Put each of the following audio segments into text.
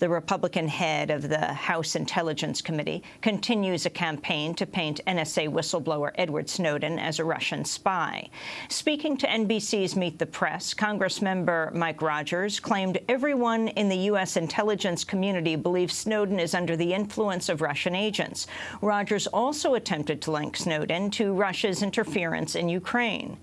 The Republican head of the House Intelligence Committee continues a campaign to paint NSA whistleblower Edward Snowden as a Russian spy. Speaking to NBC's Meet the Press, Congress member Mike Rogers claimed everyone in the U.S. intelligence community believes Snowden is under the influence of Russian agents. Rogers also attempted to link Snowden to Russia's interference in Ukraine.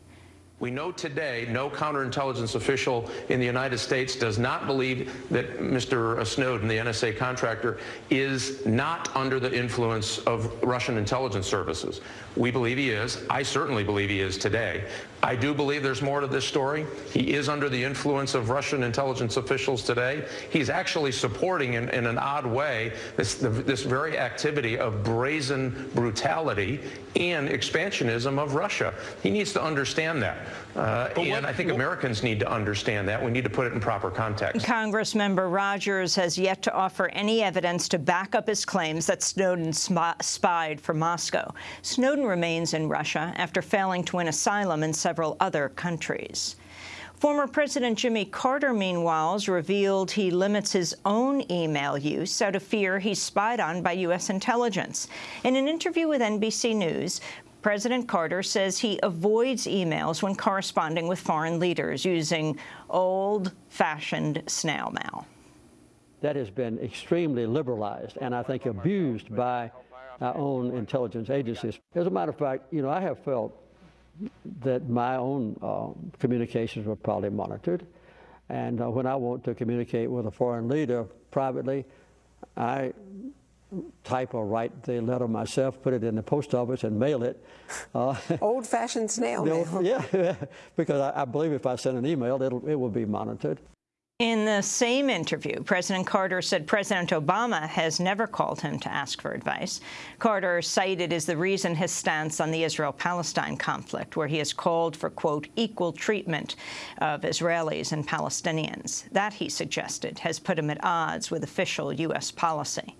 We know today no counterintelligence official in the United States does not believe that Mr. Snowden, the NSA contractor, is not under the influence of Russian intelligence services. We believe he is. I certainly believe he is today. I do believe there's more to this story. He is under the influence of Russian intelligence officials today. He's actually supporting, in, in an odd way, this, the, this very activity of brazen brutality and expansionism of Russia. He needs to understand that. Uh, and what, I think what, Americans need to understand that. We need to put it in proper context. Congress member Rogers has yet to offer any evidence to back up his claims that Snowden spied for Moscow. Snowden remains in Russia after failing to win asylum in several other countries. Former President Jimmy Carter, meanwhile, has revealed he limits his own email use out of fear he's spied on by U.S. intelligence. In an interview with NBC News, President Carter says he avoids emails when corresponding with foreign leaders using old-fashioned snail mail. That has been extremely liberalized and I think abused by our own intelligence agencies. As a matter of fact, you know, I have felt that my own uh, communications were probably monitored. And uh, when I want to communicate with a foreign leader privately, I type or write the letter myself, put it in the post office, and mail it. Uh, Old-fashioned snail mail. Yeah, because I, I, believe if I send an email, it'll, it will be monitored. In the same interview, President Carter said President Obama has never called him to ask for advice. Carter cited as the reason his stance on the Israel-Palestine conflict, where he has called for, quote, equal treatment of Israelis and Palestinians. That, he suggested, has put him at odds with official U.S. policy.